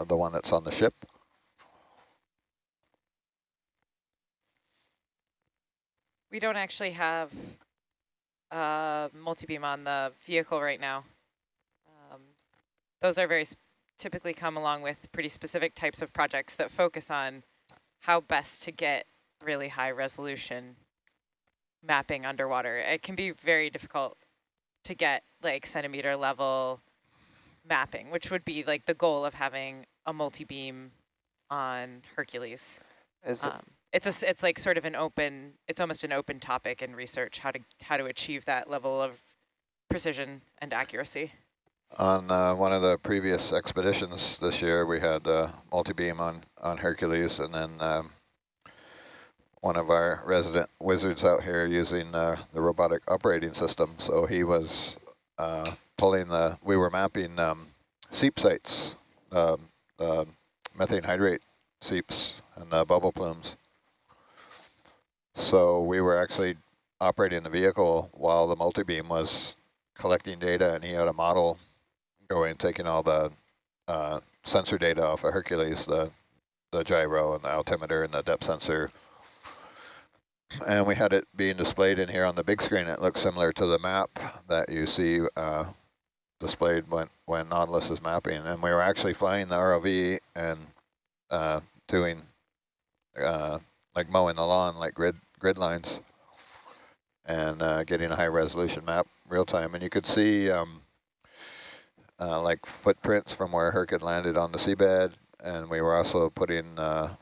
uh, the one that's on the ship. We don't actually have a multi-beam on the vehicle right now. Um, those are very typically come along with pretty specific types of projects that focus on how best to get really high resolution mapping underwater. It can be very difficult to get like centimeter level mapping, which would be like the goal of having a multi-beam on Hercules. Is um, it's a, it's like sort of an open, it's almost an open topic in research, how to, how to achieve that level of precision and accuracy. On uh, one of the previous expeditions this year, we had uh, multi-beam on, on Hercules, and then um, one of our resident wizards out here using uh, the robotic operating system. So he was uh, pulling the, we were mapping um, seep sites, um, methane hydrate seeps and bubble plumes. So we were actually operating the vehicle while the multi-beam was collecting data and he had a model going, taking all the uh, sensor data off of Hercules, the, the gyro and the altimeter and the depth sensor. And we had it being displayed in here on the big screen. It looks similar to the map that you see uh, displayed when, when Nautilus is mapping. And we were actually flying the ROV and uh, doing uh, like mowing the lawn, like grid grid lines, and uh, getting a high resolution map real time. And you could see um, uh, like footprints from where Herc had landed on the seabed, and we were also putting uh,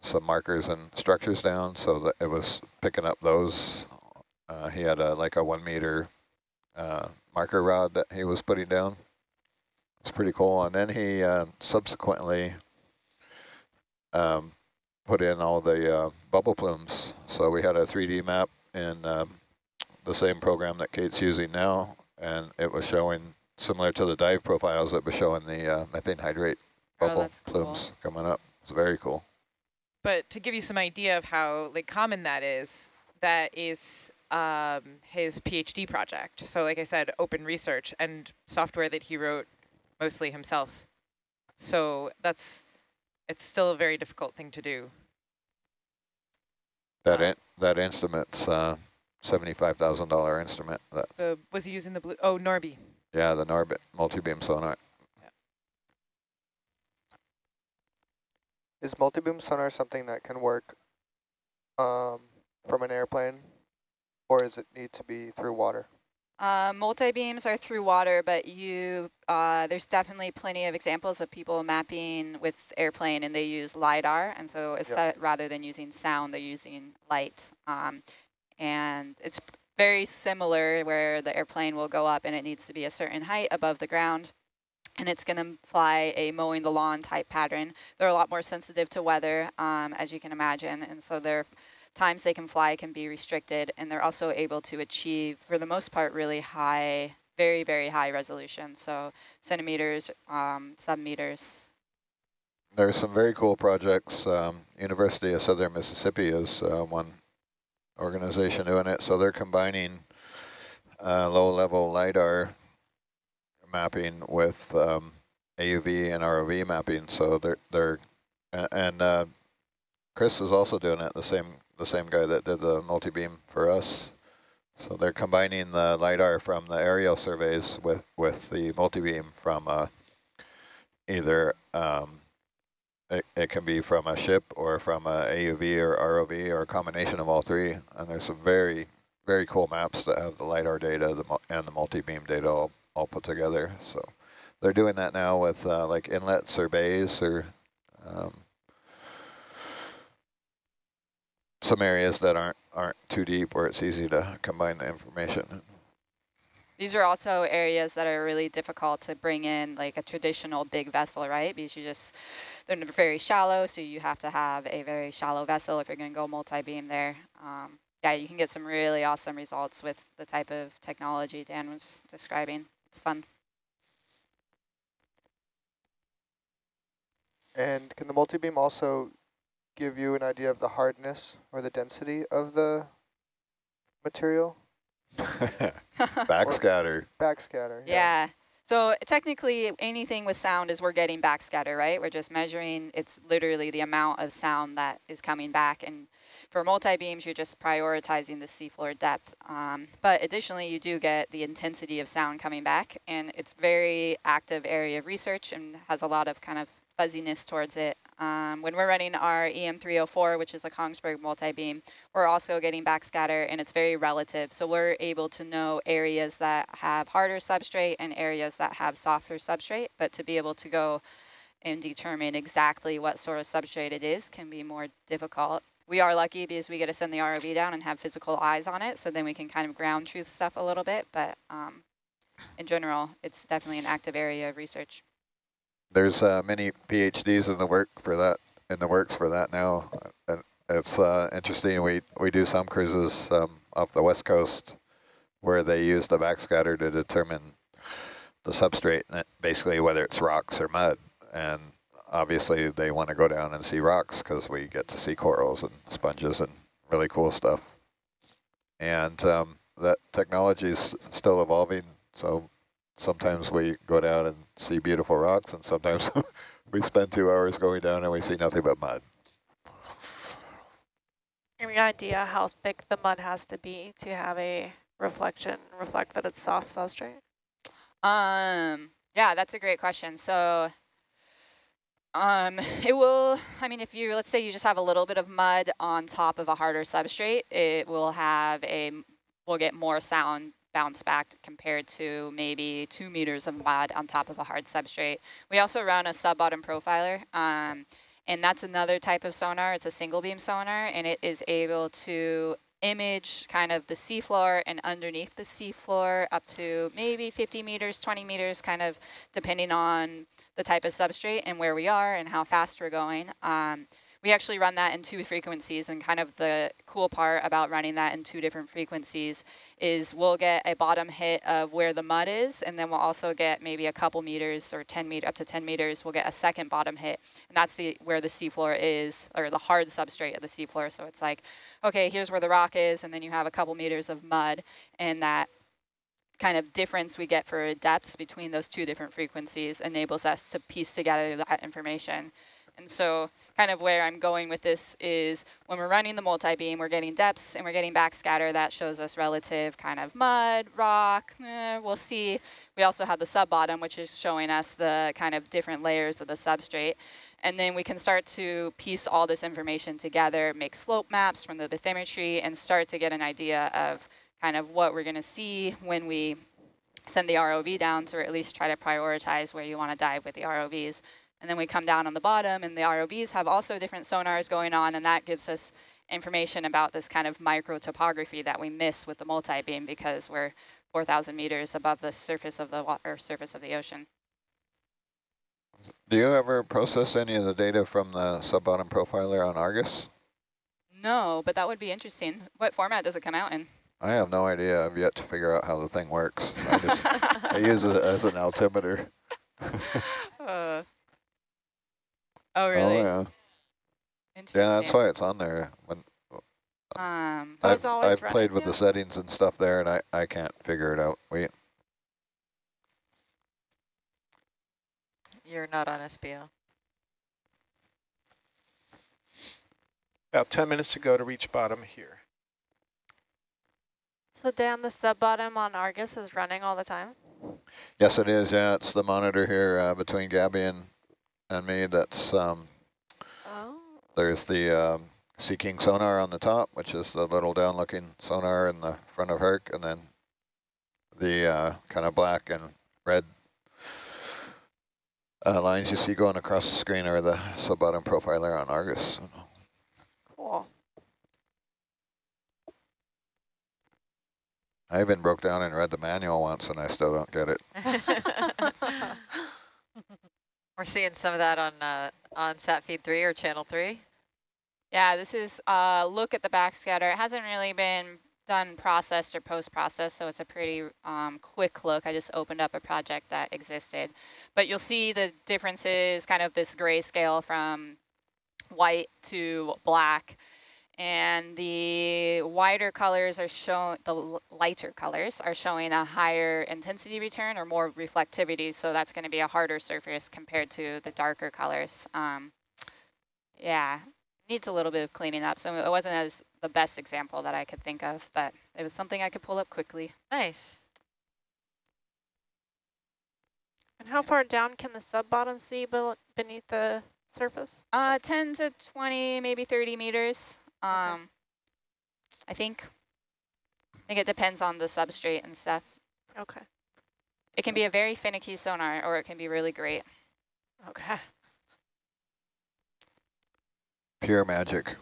some markers and structures down so that it was picking up those. Uh, he had a like a one meter uh, marker rod that he was putting down. It's pretty cool. And then he uh, subsequently um, put in all the uh, bubble plumes. So we had a 3D map in um, the same program that Kate's using now, and it was showing similar to the dive profiles that was showing the uh, methane hydrate oh, bubble oh, plumes cool. coming up. It's very cool. But to give you some idea of how like common that is, that is um, his PhD project. So like I said, open research and software that he wrote mostly himself. So that's it's still a very difficult thing to do. That uh, in, that instrument's uh, seventy-five thousand dollar instrument. That uh, was he using the blue? Oh, Norby. Yeah, the Norbit multi-beam sonar. Yeah. Is multi-beam sonar something that can work um, from an airplane, or does it need to be through water? Uh, multi-beams are through water, but you uh, there's definitely plenty of examples of people mapping with airplane and they use LiDAR. And so yep. rather than using sound, they're using light. Um, and it's very similar where the airplane will go up and it needs to be a certain height above the ground. And it's going to fly a mowing the lawn type pattern. They're a lot more sensitive to weather, um, as you can imagine. And so they're times they can fly can be restricted, and they're also able to achieve, for the most part, really high, very, very high resolution. So centimeters, um, submeters. There's some very cool projects. Um, University of Southern Mississippi is uh, one organization doing it. So they're combining uh, low-level LiDAR mapping with um, AUV and ROV mapping. So they're, they're and uh, Chris is also doing it, the same the same guy that did the multi-beam for us. So they're combining the LiDAR from the aerial surveys with, with the multi-beam from uh, either, um, it, it can be from a ship or from a AUV or ROV or a combination of all three. And there's some very, very cool maps that have the LiDAR data the, and the multi-beam data all, all put together. So they're doing that now with uh, like inlets or bays or um, some areas that aren't aren't too deep where it's easy to combine the information. These are also areas that are really difficult to bring in like a traditional big vessel, right? Because you just, they're very shallow, so you have to have a very shallow vessel if you're going to go multi-beam there. Um, yeah, you can get some really awesome results with the type of technology Dan was describing. It's fun. And can the multi-beam also give you an idea of the hardness or the density of the material? backscatter. backscatter. Yeah. yeah. So technically anything with sound is we're getting backscatter, right? We're just measuring, it's literally the amount of sound that is coming back. And for multi-beams, you're just prioritizing the seafloor depth. Um, but additionally, you do get the intensity of sound coming back. And it's very active area of research and has a lot of kind of fuzziness towards it. Um, when we're running our EM304, which is a Kongsberg multi-beam, we're also getting backscatter and it's very relative. So we're able to know areas that have harder substrate and areas that have softer substrate, but to be able to go and determine exactly what sort of substrate it is can be more difficult. We are lucky because we get to send the ROV down and have physical eyes on it, so then we can kind of ground truth stuff a little bit, but um, in general, it's definitely an active area of research. There's uh, many PhDs in the work for that in the works for that now, it's uh, interesting. We we do some cruises um, off the west coast where they use the backscatter to determine the substrate, basically whether it's rocks or mud, and obviously they want to go down and see rocks because we get to see corals and sponges and really cool stuff. And um, that technology is still evolving, so sometimes we go down and see beautiful rocks, and sometimes we spend two hours going down and we see nothing but mud. Any idea how thick the mud has to be to have a reflection, reflect that it's soft substrate? Um, yeah, that's a great question. So um, it will, I mean, if you, let's say you just have a little bit of mud on top of a harder substrate, it will have a, will get more sound bounce back compared to maybe two meters of mud on top of a hard substrate. We also run a sub-bottom profiler, um, and that's another type of sonar. It's a single beam sonar, and it is able to image kind of the seafloor and underneath the seafloor up to maybe 50 meters, 20 meters, kind of depending on the type of substrate and where we are and how fast we're going. Um, we actually run that in two frequencies and kind of the cool part about running that in two different frequencies is we'll get a bottom hit of where the mud is and then we'll also get maybe a couple meters or 10 meter up to 10 meters we'll get a second bottom hit and that's the where the seafloor is or the hard substrate of the seafloor. So it's like okay here's where the rock is and then you have a couple meters of mud and that kind of difference we get for depths between those two different frequencies enables us to piece together that information and so kind of where I'm going with this is when we're running the multi-beam, we're getting depths and we're getting backscatter. That shows us relative kind of mud, rock, eh, we'll see. We also have the sub-bottom, which is showing us the kind of different layers of the substrate. And then we can start to piece all this information together, make slope maps from the bathymetry, and start to get an idea of kind of what we're going to see when we send the ROV down, or at least try to prioritize where you want to dive with the ROVs. And then we come down on the bottom and the ROVs have also different sonars going on and that gives us information about this kind of micro topography that we miss with the multi-beam because we're 4,000 meters above the surface of the water, surface of the ocean. Do you ever process any of the data from the sub-bottom profiler on Argus? No, but that would be interesting. What format does it come out in? I have no idea. I've yet to figure out how the thing works. I, just, I use it as an altimeter. uh. Oh, really? Oh, yeah. Yeah, that's why it's on there. When um, so I've, I've played with the settings and stuff there, and I, I can't figure it out. Wait. You're not on SBO. About 10 minutes to go to reach bottom here. So Dan, the sub-bottom on Argus is running all the time? Yes, it is. Yeah, it's the monitor here uh, between Gabby and and me that's um, oh. there's the um, Sea King sonar on the top, which is the little down looking sonar in the front of Herc, and then the uh, kind of black and red uh, lines you see going across the screen are the sub-bottom profiler on Argus. Cool. I even broke down and read the manual once and I still don't get it. We're seeing some of that on uh, on sat feed three or channel three. Yeah, this is a uh, look at the backscatter. It hasn't really been done processed or post-processed, so it's a pretty um, quick look. I just opened up a project that existed. But you'll see the differences, kind of this gray scale from white to black. And the wider colors are showing, the lighter colors are showing a higher intensity return or more reflectivity. So that's going to be a harder surface compared to the darker colors. Um, yeah, needs a little bit of cleaning up. So it wasn't as the best example that I could think of, but it was something I could pull up quickly. Nice. And how far down can the sub-bottom see bel- beneath the surface? Uh, 10 to 20, maybe 30 meters. Um, I think. I think it depends on the substrate and stuff. Okay. It can be a very finicky sonar, or it can be really great. Okay. Pure magic.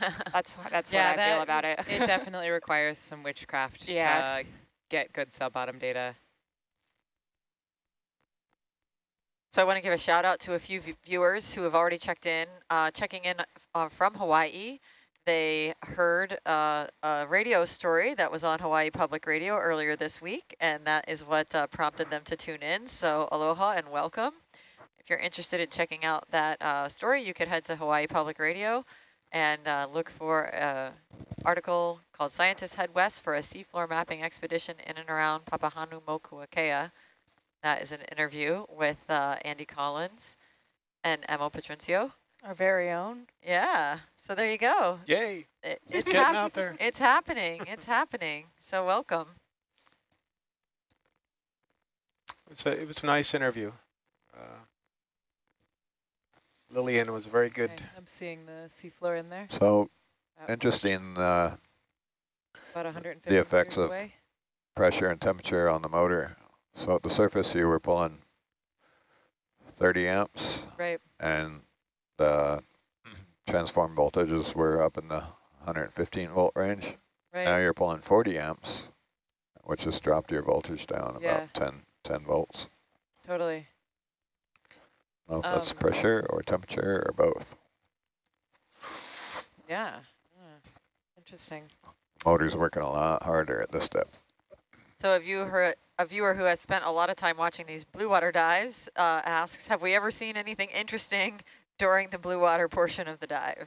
That's that's Yeah, what I feel about it. it definitely requires some witchcraft Yeah. to get good sub-bottom data. So I want to give a shout out to a few viewers who have already checked in, uh, checking in uh, from Hawaii. They heard uh, a radio story that was on Hawaii Public Radio earlier this week, and that is what uh, prompted them to tune in. So aloha and welcome. If you're interested in checking out that uh, story, you could head to Hawaii Public Radio and uh, look for an article called Scientists Head West for a Seafloor Mapping Expedition in and around Papahanaumokuakea. That is an interview with uh, Andy Collins and Emma Patrincio. Our very own. Yeah, so there you go. Yay. It, It's it's getting out there. It's happening. It's happening. So welcome. It's a, it was a nice interview. Uh, Lillian was very good. Okay, I'm seeing the seafloor in there. So About- interesting uh, About 150 the effects of away. pressure and temperature on the motor. So at the surface you were pulling 30 amps Right. and the transform voltages were up in the 115 volt range. Right. Now you're pulling 40 amps, which has dropped your voltage down Yeah. about 10, 10 volts. Totally. I don't know if that's Um, pressure or temperature or both. Yeah. yeah. Interesting. Motor's working a lot harder at this step. So a viewer, a viewer who has spent a lot of time watching these blue water dives uh, asks, have we ever seen anything interesting during the blue water portion of the dive?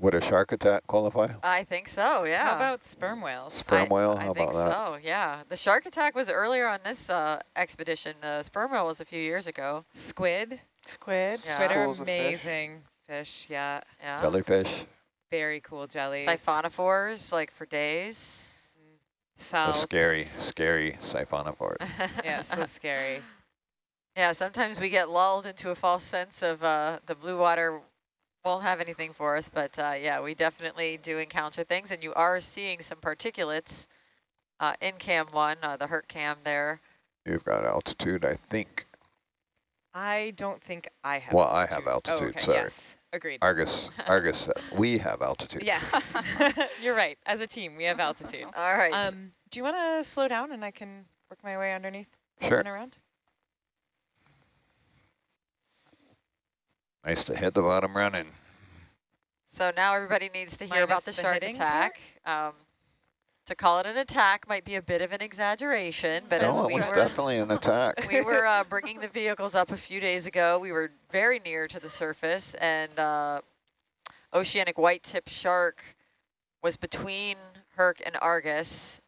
Would a shark attack qualify? I think so, yeah. How about sperm whales? Sperm I, whale, I how think about that? so, yeah. The shark attack was earlier on this uh, expedition. The sperm whale was a few years ago. Squid. Squid. Yeah. Squid are Schools of fish. amazing fish. Yeah. Yeah. Jellyfish? Very cool jellies. Siphonophores, like for days. The Salps. scary, scary siphonophores. Yeah, so scary. Yeah, sometimes we get lulled into a false sense of uh, the blue water won't have anything for us, but uh, yeah, we definitely do encounter things, and you are seeing some particulates uh, in cam one, uh, the Herc cam there. You've got altitude, I think. I don't think I have Well, I have Oh, altitude, okay. sorry. Yes, agreed. Argus, Argus, uh, we have altitude. Yes, you're right. As a team, we have altitude. All right. Um, do you want to slow down and I can work my way underneath Sure. and around? Nice to hit the bottom running. so now everybody needs to hear about the, the shark attack. Um, to call it an attack might be a bit of an exaggeration, but as no, we it was were definitely an attack. we were uh, bringing the vehicles up a few days ago. We were very near to the surface, and uh, oceanic white-tip shark was between Herc and Argus,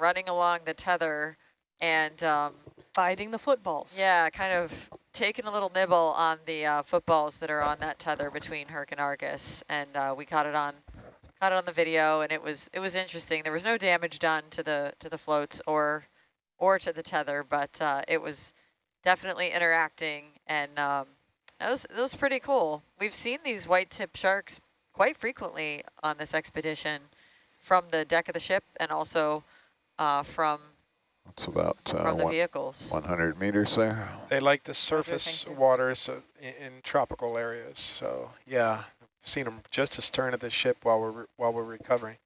running along the tether, and um, Biting the footballs. yeah, kind of taking a little nibble on the uh, footballs that are on that tether between Herc and Argus, and uh, we caught it on caught it on the video, and it was it was interesting. There was no damage done to the to the floats or or to the tether, but uh, it was definitely interacting, and um, it was it was pretty cool. We've seen these white tip sharks quite frequently on this expedition, from the deck of the ship and also uh, from It's about uh, from the one, vehicles. 100 meters there. They like the surface thank waters uh, in, in tropical areas. So yeah, I've seen them just astern of the ship while we're re- while we're recovering.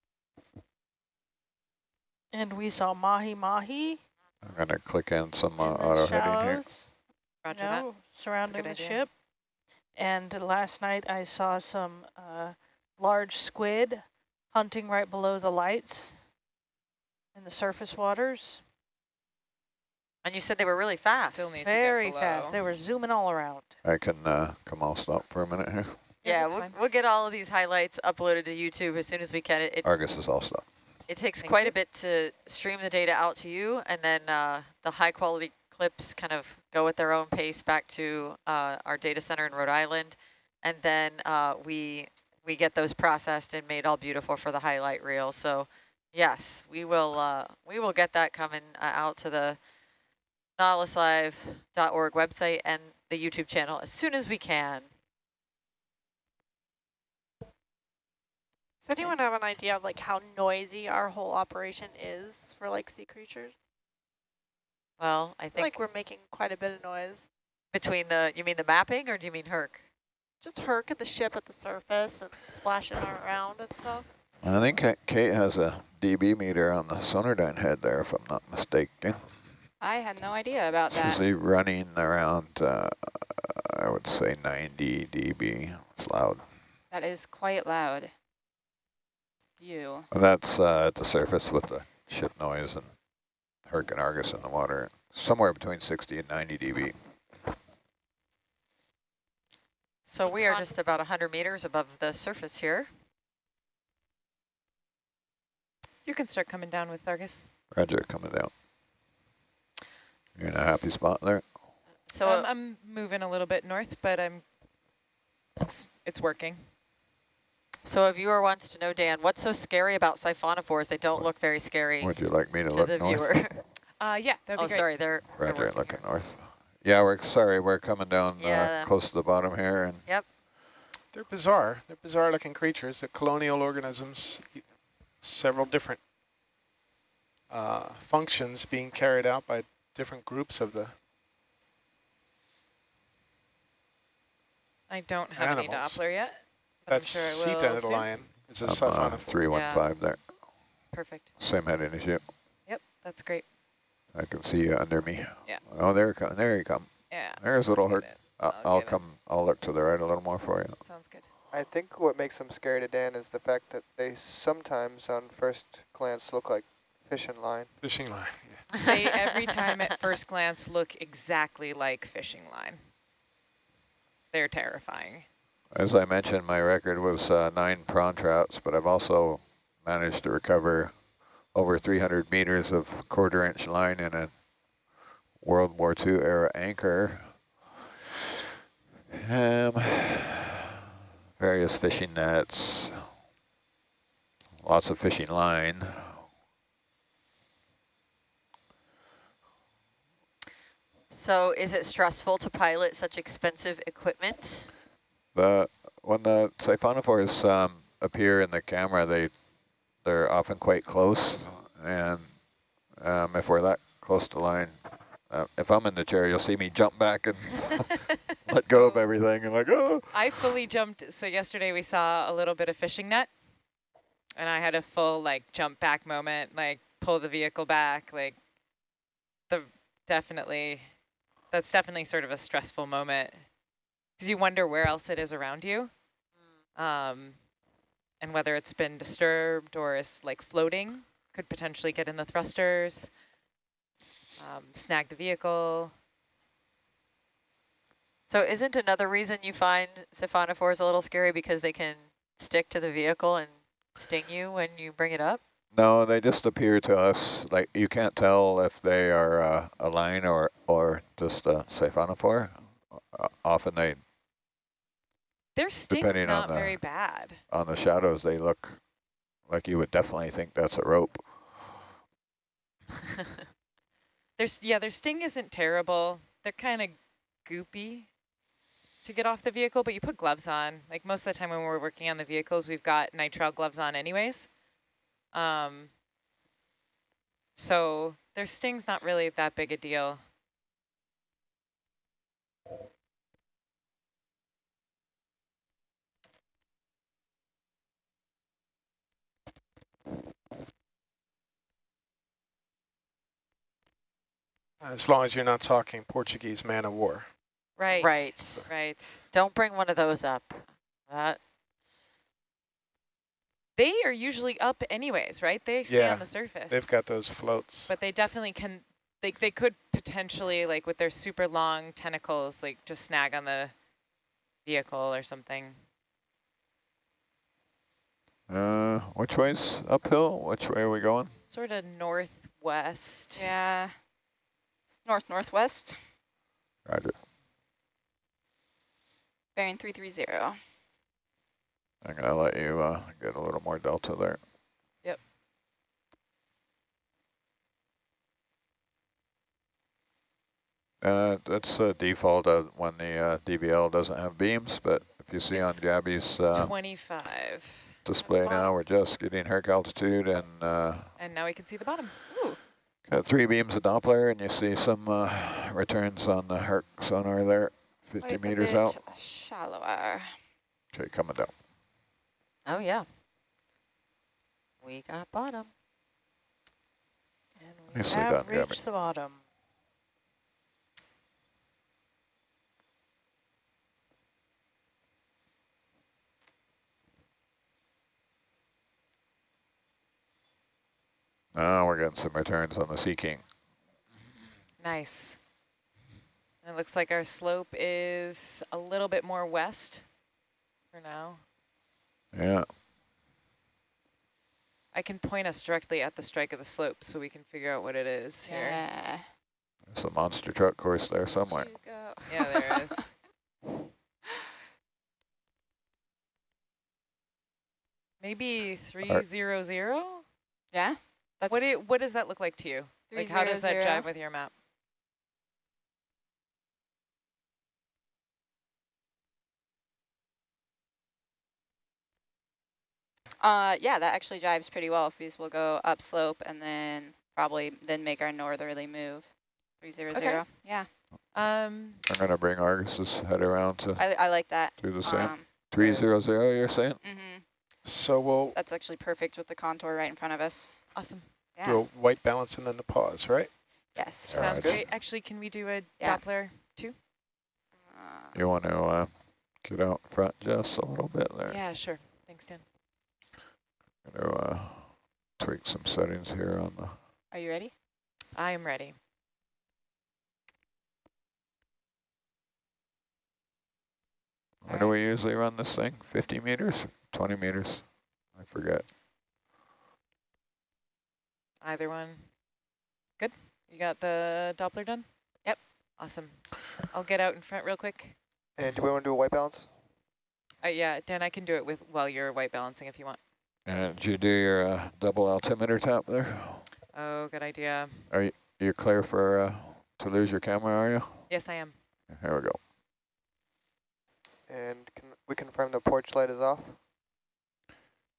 And we saw mahi mahi I'm going to click in some uh, in the auto heading here. Roger you that. surrounding the idea. ship. And last night I saw some uh, large squid hunting right below the lights in the surface waters. And you said they were really fast. Still need to get Very below. fast. They were zooming all around. I can uh, come all stop for a minute here. Yeah, Yeah, we'll, we'll get all of these highlights uploaded to YouTube as soon as we can. It, it, Argus is all stuff. it takes Thank quite you. a bit to stream the data out to you, and then uh, the high quality clips kind of go at their own pace back to uh, our data center in Rhode Island, and then uh, we we get those processed and made all beautiful for the highlight reel. So yes, we will uh, we will get that coming uh, out to the nautiluslive.org website and the YouTube channel as soon as we can. Does anyone have an idea of like how noisy our whole operation is for like sea creatures? Well, I I feel think like we're making quite a bit of noise. between the, you mean the mapping or do you mean Herc? Just Herc at the ship at the surface and splashing around and stuff. I think Kate has a dB meter on the Sonardyne head there, if I'm not mistaken. I had no idea about She's that. usually running around, uh, I would say 90 dB. It's loud. That is quite loud. View. That's uh, at the surface with the ship noise and Herc and Argus in the water. Somewhere between 60 and 90 dB. So we are just about 100 meters above the surface here. You can start coming down with Argus. Roger, coming down. You're in a happy spot there. So um, uh, I'm moving a little bit north, but I'm it's it's working. so a viewer wants to know, Dan, what's so scary about siphonophores? They don't look very scary Would you like me to, to look the north? viewer. Uh, yeah, that'd oh, be great. sorry, they're, they're Roger, working. looking north. Yeah, we're sorry, we're coming down Yeah. uh, close to the bottom here, and Yep. They're bizarre. They're bizarre looking creatures. The colonial organisms, several different uh, functions being carried out by different groups of the I don't have any Doppler yet. I'm That's sure I sea will soon. dandelion. It's a I'm uh, siphonophore. 315 there. Perfect. Same heading as you. Yep, that's great. I can see you under me. Yeah. Oh, there you come. There you come. Yeah. There's a little Herc. I'll, I'll I'll it. come. I'll look to the right a little more for you. Sounds good. I think what makes them scary to Dan is the fact that they sometimes, on first glance, look like fishing line. Fishing line. They every time at first glance look exactly like fishing line. They're terrifying. As I mentioned, my record was uh, nine prawn trouts, but I've also managed to recover over 300 meters of quarter inch line in a World War II era anchor. Um, various fishing nets, lots of fishing line. So is it stressful to pilot such expensive equipment? The when the siphonophores um, appear in the camera, they they're often quite close, and um, if we're that close to line, uh, if I'm in the chair, you'll see me jump back and let go of everything, and like oh. I fully jumped. So yesterday we saw a little bit of fishing net, and I had a full like jump back moment, like pull the vehicle back, like the definitely, that's definitely sort of a stressful moment because you wonder where else it is around you, um, and whether it's been disturbed or is like floating, could potentially get in the thrusters, um, snag the vehicle. So isn't another reason you find siphonophores a little scary because they can stick to the vehicle and sting you when you bring it up? No, they just appear to us like you can't tell if they are uh, a line or or just a siphonophore. Uh, often they Their on not the- very bad. on the shadows they look like you would definitely think that's a rope. There's yeah, their sting isn't terrible. They're kind of goopy to get off the vehicle, but you put gloves on. Like most of the time when we're working on the vehicles, we've got nitrile gloves on anyways. Um, so their sting's not really that big a deal. As long as you're not talking Portuguese man of war. Right. Right. Right. Don't bring one of those up. That They are usually up anyways, right? They stay Yeah, on the surface. They've got those floats. But they definitely can, they, they could potentially, like with their super long tentacles, like just snag on the vehicle or something. Uh, which way's uphill? Which way are we going? Sort of northwest. Yeah. North northwest, Roger. bearing 330. I'm gonna let you uh, get a little more delta there. Yep. Uh, that's a default when the uh, DVL doesn't have beams, but if you see It's on Gabby's uh, 25. display now, we're just getting Herc altitude and uh, And now we can see the bottom. Ooh, got three beams of Doppler, and you see some uh, returns on the Herc sonar there, 50 quite a meters out. Shallower. Okay, coming down. Oh, yeah. We got bottom. And we Nicely have done, Gabby. reached the bottom. Now we're getting some returns on the Sea King. Nice. It looks like our slope is a little bit more west for now. Yeah, I can point us directly at the strike of the slope so we can figure out what it is here. Yeah. there's a monster truck course there somewhere. You go. Yeah, there it is. Maybe 300? Yeah. That's What, do you, what does that look like to you? Like how does that 300. jive with your map? Uh, yeah, that actually jives pretty well because we'll go upslope and then probably then make our northerly move. 300. Okay. Yeah, Um, I'm gonna bring Argus's head around to I, I like that. do the same. Um, 300, you're saying? Mm -hmm. So we'll That's actually perfect with the contour right in front of us. awesome. Yeah. do a white balance and then the pause, right? Yes. All right. Sounds great. Actually, can we do a Yeah. Doppler too? Uh, You want to uh, get out in front just a little bit there? Yeah, sure. Thanks, Dan. Gonna uh, tweak some settings here on the. are you ready? I am ready. Where do we usually run this thing? 50 meters? 20 meters? I forget. Either one. Good. You got the Doppler done? Yep. Awesome. I'll get out in front real quick. And do we want to do a white balance? Uh, yeah, Dan, I can do it with while you're white balancing if you want. And did you do your uh, double altimeter tap there? Oh, good idea. Are You're clear for uh, to lose your camera, are you? Yes, I am. Here we go. And can we confirm the porch light is off?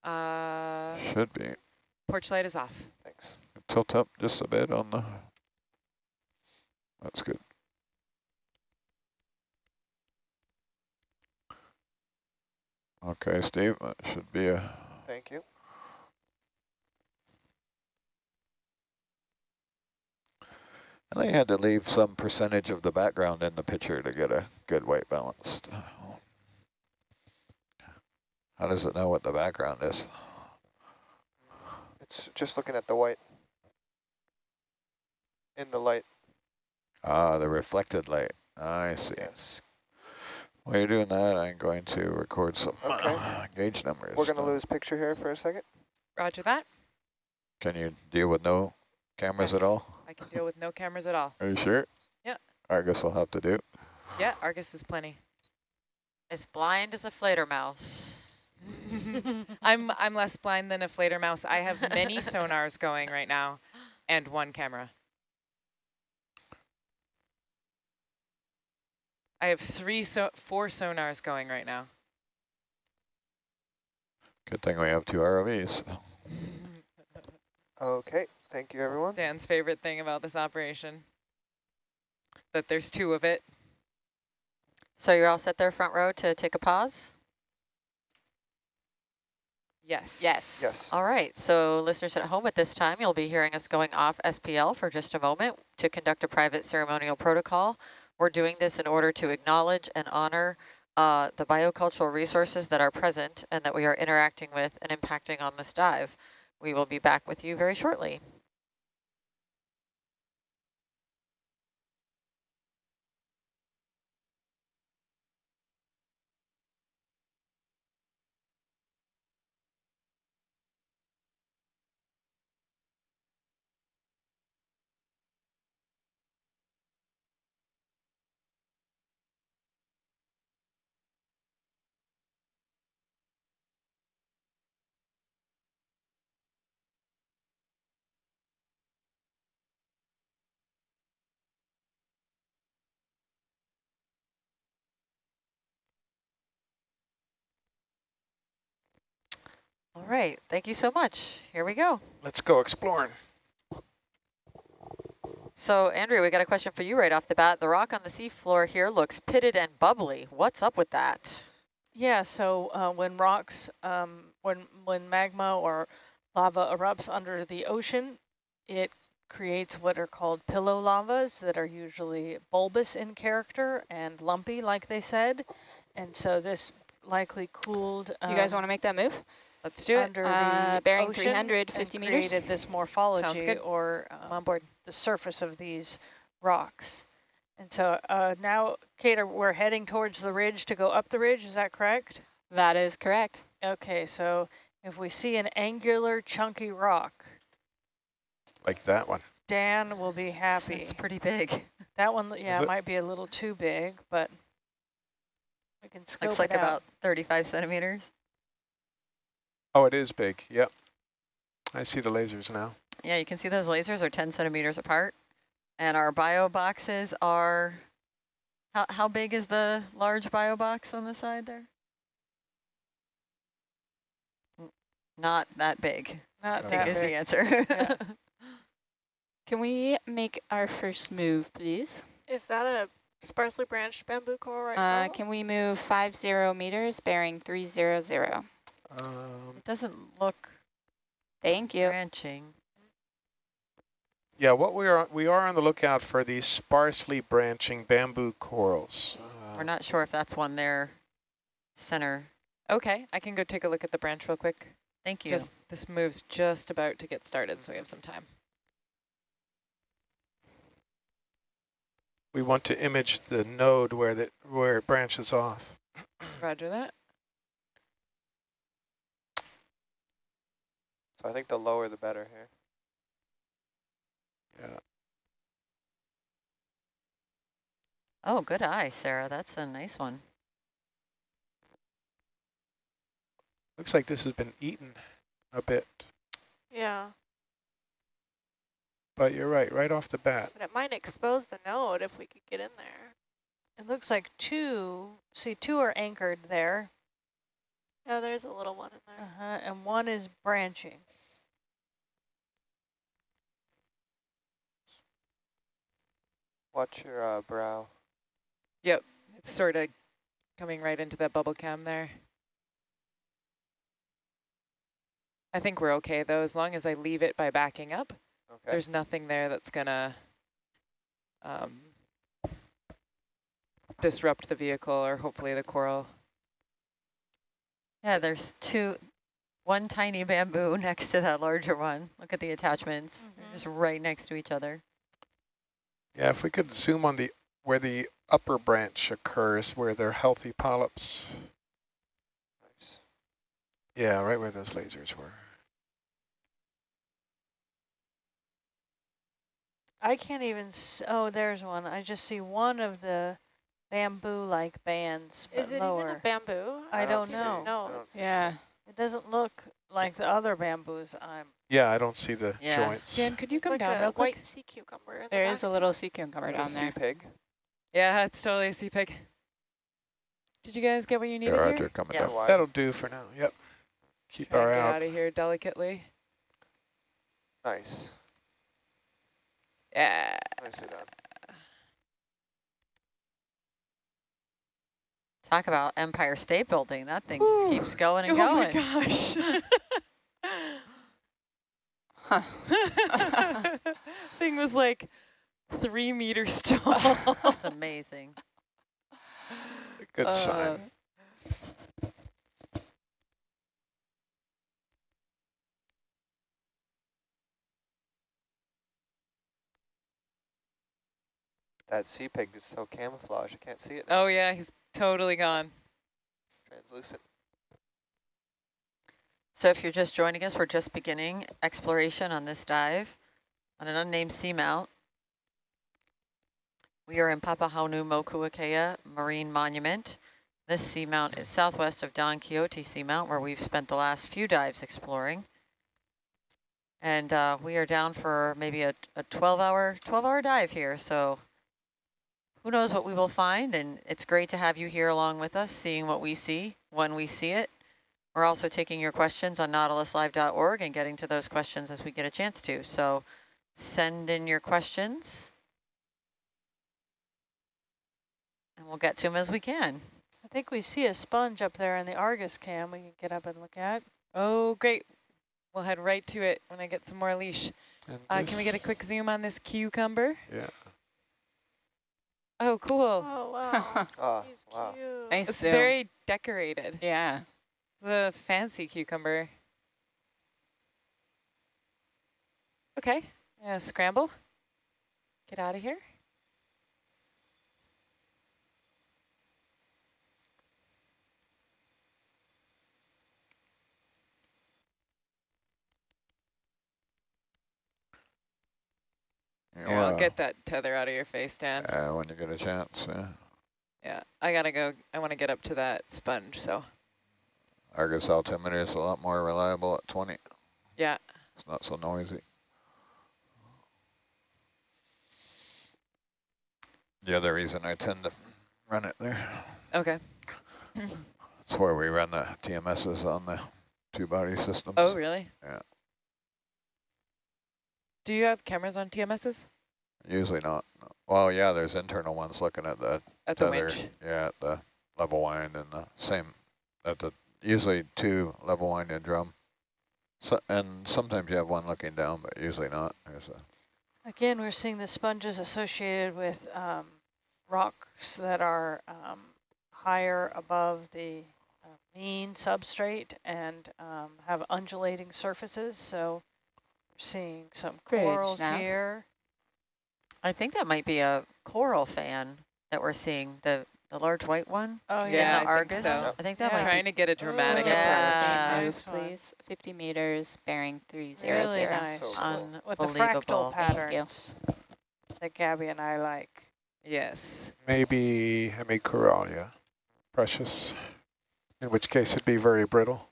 Uh, Should be. porch light is off. Thanks. Tilt up just a bit on the. That's good. Okay, Steve, that should be a. Thank you. I think you had to leave some percentage of the background in the picture to get a good white balance. How does it know what the background is? It's just looking at the white in the light. Ah, the reflected light. I see. Yes. While you're doing that, I'm going to record some Okay. gauge numbers. We're going to lose picture here for a second. Roger that. Can you deal with no cameras Yes. at all? I can deal with no cameras at all. Are you sure? Yeah. Argus will have to do. Yeah, Argus is plenty. As blind as a flater mouse. I'm I'm less blind than a flater mouse. I have many sonars going right now and one camera. I have three so four sonars going right now. Good thing we have two ROVs. Okay. Thank you, everyone. Dan's favorite thing about this operation. That there's two of it. So you're all set there front row to take a pause? Yes. Yes. Yes. All right, so listeners at home at this time, you'll be hearing us going off SPL for just a moment to conduct a private ceremonial protocol. We're doing this in order to acknowledge and honor uh, the biocultural resources that are present and that we are interacting with and impacting on this dive. We will be back with you very shortly. All right, thank you so much. Here we go. Let's go exploring. So Andrea, we got a question for you right off the bat. The rock on the seafloor here looks pitted and bubbly. What's up with that? Yeah, so uh, when rocks, um, when when magma or lava erupts under the ocean, it creates what are called pillow lavas that are usually bulbous in character and lumpy, like they said. And so this likely cooled. Um, you guys want to make that move? Let's do it. under Uh, the bearing ocean 300, and meters. created this morphology good. or um, on board. the surface of these rocks. And so uh, now, Kate, we're heading towards the ridge to go up the ridge, is that correct? That is correct. Okay, so if we see an angular chunky rock, Like that one. Dan will be happy. It's pretty big. That one, yeah, it? might be a little too big, but we can scope Looks like it out. about 35 centimeters. Oh, it is big. Yep. I see the lasers now. Yeah, you can see those lasers are 10 centimeters apart. And our bio boxes are, how, how big is the large bio box on the side there? Not that big, Not I that think is the answer. Yeah. Can we make our first move, please? Is that a sparsely branched bamboo coral right Uh, now? can we move five zero meters, bearing 300? Um, It doesn't look Thank you. branching. yeah, what we are we are on the lookout for these sparsely branching bamboo corals. Uh, We're not sure if that's one there, center. Okay, I can go take a look at the branch real quick. Thank you. Just this move's just about to get started, so we have some time. we want to image the node where the where it branches off. Roger that. So I think the lower the better here. Yeah. Oh, good eye, Sarah. That's a nice one. Looks like this has been eaten a bit, Yeah, but you're right, right off the bat. but it might expose the node if we could get in there. It looks like two, see, two are anchored there, Yeah, there's a little one in there. uh-huh, and one is branching. Watch your uh, brow. Yep, it's sort of coming right into that bubble cam there. I think we're okay though, as long as I leave it by backing up. Okay. There's nothing there that's gonna um, disrupt the vehicle or hopefully the coral. Yeah, there's two, one tiny bamboo next to that larger one. Look at the attachments. They're Mhm. just right next to each other. Yeah, if we could zoom on the where the upper branch occurs, where they're healthy polyps. Nice. Yeah, right where those lasers were. I can't even, s oh, there's one. I just see one of the bamboo-like bands, Is it lower. even a bamboo? I I don't don't know. No, I don't it's. Yeah. It doesn't look like the other bamboos I'm, Yeah, I don't see the Yeah. joints. Dan, could you it's come like down a real quick? white sea cucumber. in the There is back a little sea cucumber Is that a down sea there. pig? Yeah, it's totally a sea pig. Did you guys get what you Yeah, needed Roger, here? coming Yes. down. That'll do for now. Yep. Keep Try our and eye get out. out of here delicately. Nice. Yeah. Nicely done. Talk about Empire State Building. That thing Whew. just keeps going and oh going. Oh my gosh. Huh. Thing was like three meters tall. That's amazing. Good Uh, sign. That sea pig is so camouflage. I can't see it. Oh yeah, he's totally gone. Translucent. So if you're just joining us, we're just beginning exploration on this dive on an unnamed seamount. We are in Papahanaumokuakea Marine Monument. This seamount is southwest of Don Quixote Seamount, where we've spent the last few dives exploring. And uh, we are down for maybe a 12-hour 12-hour dive here, so who knows what we will find. And it's great to have you here along with us, seeing what we see when we see it. We're also taking your questions on nautiluslive.org and getting to those questions as we get a chance to. So send in your questions. And we'll get to them as we can. I think we see a sponge up there in the Argus cam we can get up and look at. Oh, great. We'll head right to it when I get some more leash. Uh, can we get a quick zoom on this cucumber? Yeah. Oh, cool. Oh, wow. Ah, He's wow. cute. nice It's zoom. very decorated. yeah. It's a fancy cucumber. Okay, yeah, scramble. Get out of here. Yeah, Here, I'll get that tether out of your face, Dan. uh, when you get a chance, yeah. Yeah, I gotta go. I want to get up to that sponge, so Argus altimeter is a lot more reliable at 20. yeah. It's not so noisy. The other reason I tend to run it there. Okay. It's where we run the TMSs on the two body systems. Oh, really? Yeah. Do you have cameras on TMSs Usually not. Well, yeah, there's internal ones looking at the at the tether. winch? Yeah, at the level wind and the same, at the, usually two level wind and drum. So, and sometimes you have one looking down, but usually not. There's a, Again, we're seeing the sponges associated with um, rocks that are um, higher above the uh, mean substrate and um, have undulating surfaces. So we're seeing some Bridge corals now. here. I think that might be a coral fan that we're seeing, the, the large white one Oh, Yeah, in I the think Argus. so. I think that Yeah. might Trying to get a dramatic Ooh. approach. Yeah. Nice please. 50 meters, bearing 300. Really Yeah. nice. So be cool. With the fractal patterns that Gabby and I like. Yes. Maybe hemicorallium, precious, in which case it'd be very brittle.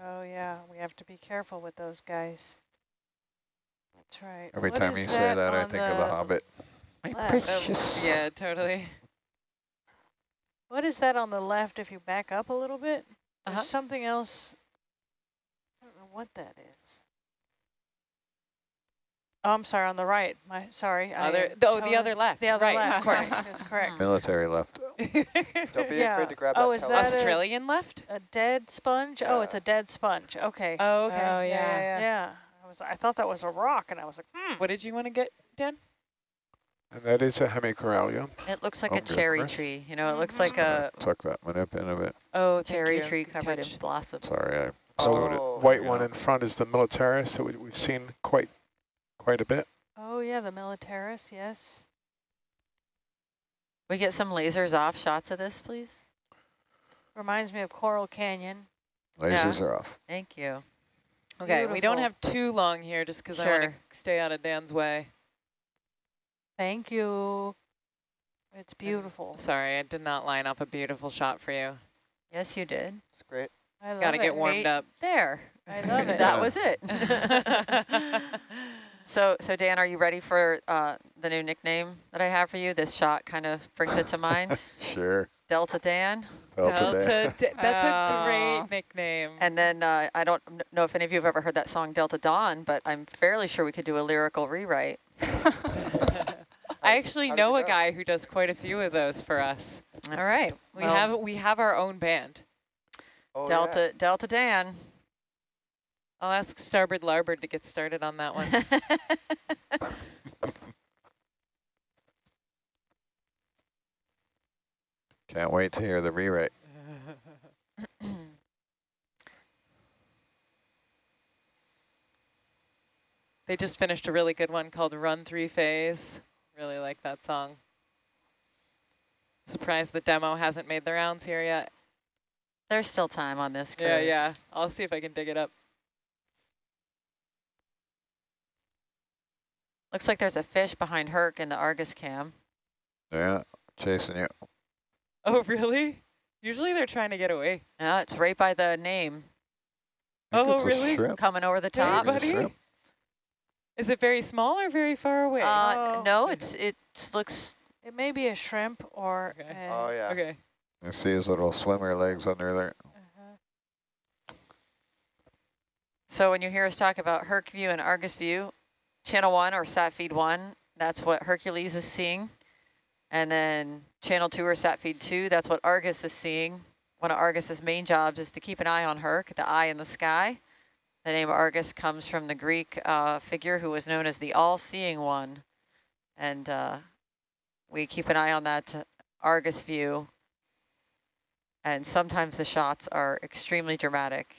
Oh, yeah, we have to be careful with those guys. That's right. every What time is you say that, I on think of the Hobbit. My precious. Yeah, totally. What is that on the left if you back up a little bit? Uh-huh. something else. I don't know what that is. Oh, I'm sorry, on the right. My sorry. I Other, oh, the other left. The other right, left. of course. right, That's correct. Military left. Don't be Yeah. afraid to grab Oh, that is tele- that a- Australian left? A dead sponge? Oh, it's a dead sponge. Okay. Oh, okay. Oh, yeah. yeah. yeah, yeah. I was. I thought that was a rock, and I was like, hmm. What did you want to get, Dan? And that is a hemicorallium. It looks like Oh, a cherry Right. tree. You know, it looks Mhm. like a Tuck that manip in a bit. Oh, cherry tree covered catch. in blossoms. Sorry, I So stowed Oh. it. white Yeah. one in front is the militaris that we, we've seen quite quite a bit. Oh yeah, the militaris. Yes. We get some lasers off shots of this, please. Reminds me of Coral Canyon. Lasers are off. Thank you. Okay, we don't have too long here just because I want to stay out of Dan's way. Thank you. It's beautiful. Sorry, I did not line up a beautiful shot for you. Yes, you did. It's great. I love Got to it. get warmed Right up. There. I love it. that was it. so, so Dan, are you ready for uh, the new nickname that I have for you? This shot kind of brings it to mind. Sure. Delta Dan. Delta Day. Delta, D- that's a Oh. great nickname. And then uh, I don't know if any of you have ever heard that song Delta Dawn, but I'm fairly sure we could do a lyrical rewrite. I actually how does know a guy who does quite a few of those for us. All right. We well, have we have our own band. Oh, Delta Delta Dan. I'll ask Starboard Larboard to get started on that one. Can't wait to hear the rewrite. They just finished a really good one called Run Three Phase. Really like that song. Surprised the demo hasn't made the rounds here yet. There's still time on this. Yeah, yeah. I'll see if I can dig it up. Looks like there's a fish behind Herc in the Argus cam. Yeah, chasing you. Oh, really? Usually they're trying to get away. Yeah, it's right by the name, Oh, really? shrimp. coming over the top. Maybe buddy. Is it very small or very far away? Uh, Oh. no, it's it looks. It may be a shrimp or. Okay. an- Oh, yeah. okay. You see his little swimmer legs under there. uh-huh. So when you hear us talk about Herc view and Argus view, channel one or sat feed one, that's what Hercules is seeing. And then channel two or sat feed two, that's what Argus is seeing. One of Argus's main jobs is to keep an eye on Herc, the eye in the sky. The name Argus comes from the Greek uh, figure who was known as the all-seeing one. And uh, we keep an eye on that Argus view. And sometimes the shots are extremely dramatic.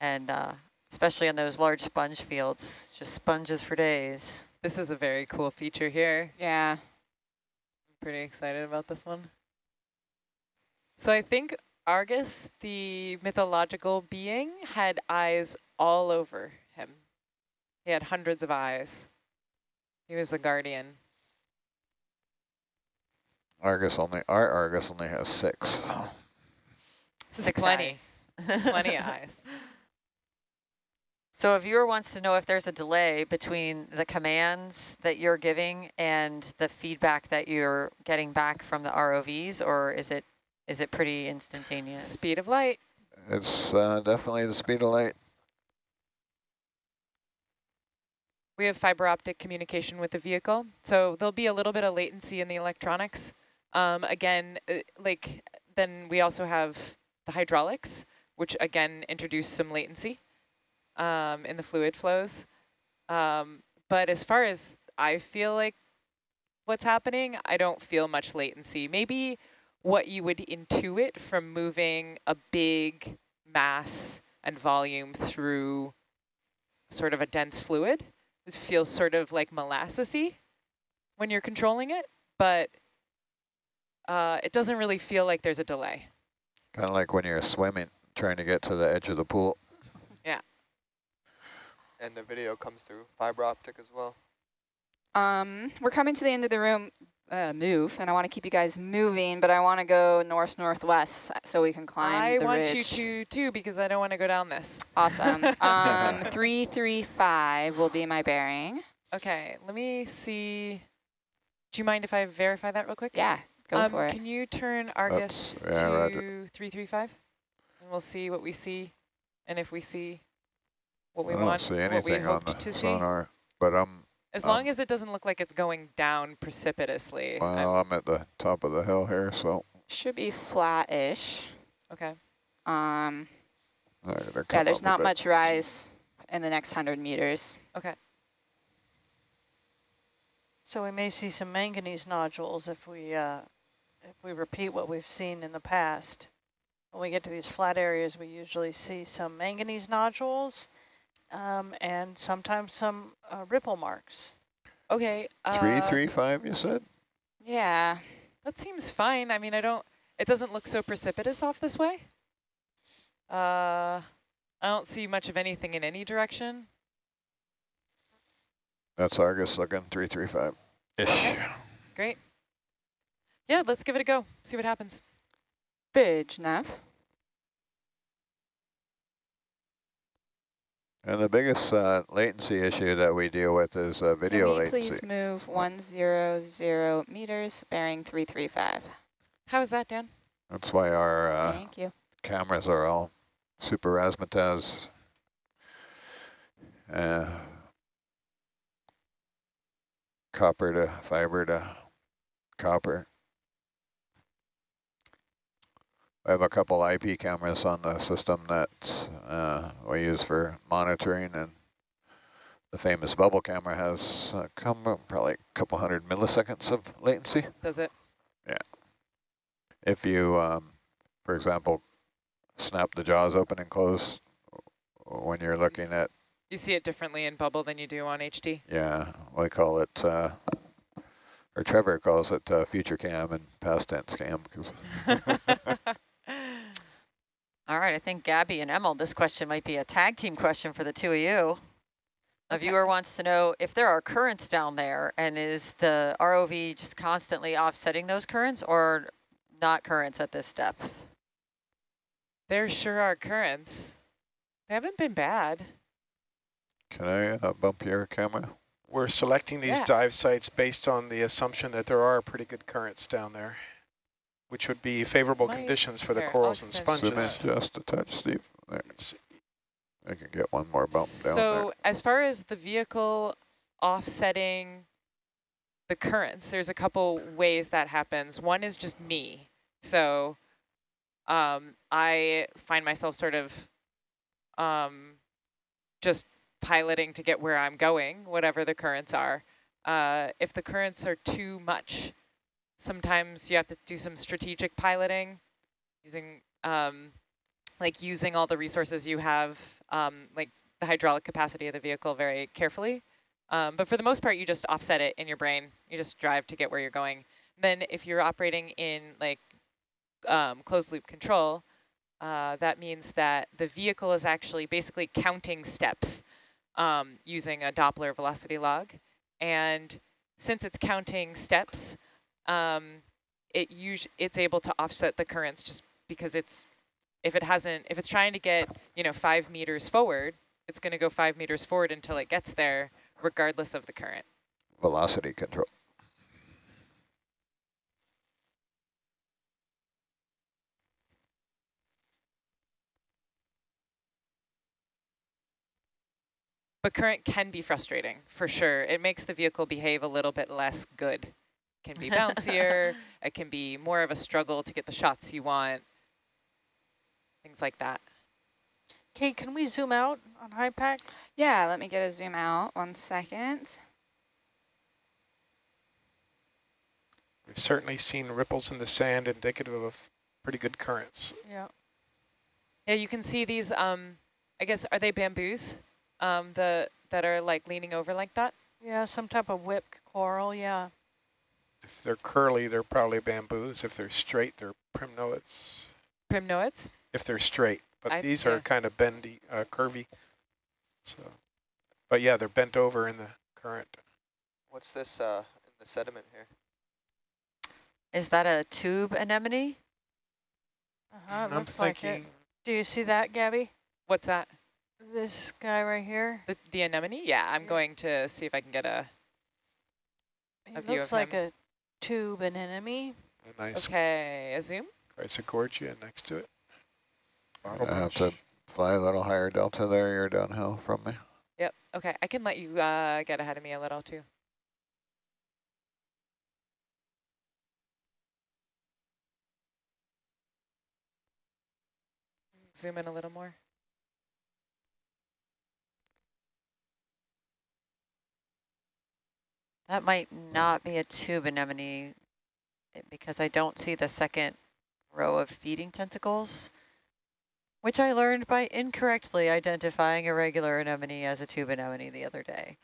And uh, especially on those large sponge fields, just sponges for days. This is a very cool feature here. Yeah. I'm pretty excited about this one. So I think Argus, the mythological being, had eyes all over him. He had hundreds of eyes. He was a guardian. Argus only, our Argus only has six. Oh. This is Six plenty. eyes. It's plenty of eyes. So a viewer wants to know if there's a delay between the commands that you're giving and the feedback that you're getting back from the ROVs, or is it is it pretty instantaneous? Speed of light. It's uh, definitely the speed of light. We have fiber optic communication with the vehicle, so there'll be a little bit of latency in the electronics. Um, again, uh, like then we also have the hydraulics, which again introduce some latency um, in the fluid flows. Um, but as far as I feel like what's happening, I don't feel much latency. Maybe what you would intuit from moving a big mass and volume through sort of a dense fluid. It feels sort of like molassesy when you're controlling it, but uh, it doesn't really feel like there's a delay. Kind of like when you're swimming, trying to get to the edge of the pool. And the video comes through fiber optic as well. Um, we're coming to the end of the room, uh, move, and I want to keep you guys moving, but I want to go north-northwest so we can climb I the want ridge. you to too because I don't want to go down this. Awesome. um, 335 will be my bearing. Okay, let me see. Do you mind if I verify that real quick? Yeah, go um, for it. Can you turn Argus yeah, roger. to 335? And we'll see what we see and if we see what we I don't want, see what we anything on the to see. sonar, but I'm, As um, long as it doesn't look like it's going down precipitously. I'm- well, I'm at the top of the hill here, so Should be flat-ish. okay. Um, I yeah, there's not much rise in the next 100 meters. Okay. So we may see some manganese nodules if we uh, if we repeat what we've seen in the past. When we get to these flat areas, we usually see some manganese nodules um, and sometimes some uh, ripple marks. Okay. Uh, Three, three, five, you said? Yeah. That seems fine. I mean, I don't, it doesn't look so precipitous off this way. Uh, I don't see much of anything in any direction. That's Argus looking, three, three, five. Ish. Okay. Great. Yeah, let's give it a go. See what happens. Bridge, Nav. And the biggest uh, latency issue that we deal with is uh, video Can we latency. please move 100 meters, bearing 335? How is that, Dan? That's why our uh, Thank you. cameras are all super razzmatazz. Uh, copper to fiber to copper. I have a couple IP cameras on the system that uh, we use for monitoring and the famous bubble camera has uh, come probably a couple hundred milliseconds of latency. Does it? Yeah. If you, um, for example, snap the jaws open and close when you're looking s- at, You see it differently in bubble than you do on HD. yeah, we call it, uh, or Trevor calls it uh, future cam and past tense cam. Cause All right, I think Gabby and Emil, this question might be a tag team question for the two of you. A Okay. viewer wants to know if there are currents down there and is the ROV just constantly offsetting those currents or not currents at this depth? there sure are currents. They haven't been bad. Can I uh, bump your camera? We're selecting these Yeah. dive sites based on the assumption that there are pretty good currents down there, which would be favorable Might- conditions for the corals and extend Zoom in sponges. just a touch, Steve. There. I can get one more bump down there. So as far as the vehicle offsetting the currents, there's a couple ways that happens. One is just me. So um, I find myself sort of um, just piloting to get where I'm going, whatever the currents are. Uh, if the currents are too much, sometimes you have to do some strategic piloting using um, like using all the resources you have, um, like the hydraulic capacity of the vehicle very carefully. Um, but for the most part, you just offset it in your brain. You just drive to get where you're going. Then if you're operating in like um, closed loop control, uh, that means that the vehicle is actually basically counting steps um, using a Doppler velocity log. And since it's counting steps, um, it it's able to offset the currents just because it's if it hasn't if it's trying to get you know five meters forward, it's going to go five meters forward until it gets there, regardless of the current. Velocity control. But current can be frustrating, for sure. It makes the vehicle behave a little bit less good. It can be bouncier, it can be more of a struggle to get the shots you want, things like that. Kate, can we zoom out on HYPACK? Yeah, let me get a zoom out, one second. We've certainly seen ripples in the sand indicative of pretty good currents. Yeah. Yeah, you can see these, um, I guess, are they bamboos? um, the that are like leaning over like that? Yeah, some type of whipped coral, yeah. If they're curly, they're probably bamboos. If they're straight, they're primnoids. Primnoids? If they're straight, but I, these yeah. are kind of bendy, uh, curvy. So, but yeah, they're bent over in the current. What's this uh, in the sediment here? Is that a tube anemone? Uh -huh, I'm looks like it. Do you see that, Gabby? What's that? This guy right here. The, the anemone? Yeah, I'm yeah. going to see if I can get a, a view looks like him. a tube anemone. A nice okay, a zoom. Chrysogorgia next to it. I have to fly a little higher delta there. You're downhill from me. Yep. Okay, I can let you uh, get ahead of me a little too. Zoom in a little more. That might not be a tube anemone eh, because I don't see the second row of feeding tentacles, which I learned by incorrectly identifying a regular anemone as a tube anemone the other day.